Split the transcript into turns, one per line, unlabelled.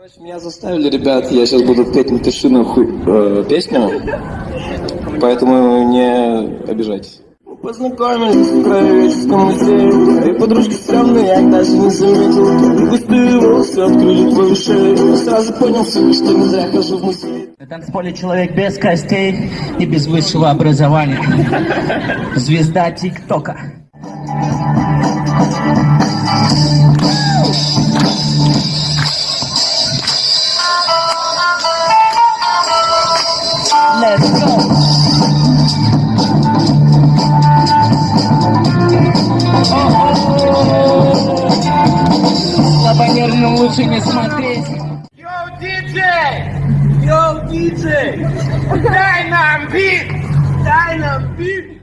Короче, меня заставили, ребят, я сейчас буду петь «Напиши нахуй» э, песню, поэтому не обижайтесь. Познакомились в краеведческом музее Твои подружки стрёмные, я даже не заметил густые волосы открыли твою шею сразу понял, что не зря хожу в музей
На танцполе человек без костей и без высшего образования. Звезда ТикТока. делает. Слабонервным лучше не смотреть. Yo, диджей! Yo, диджей! Дай нам бит! Дай нам бит!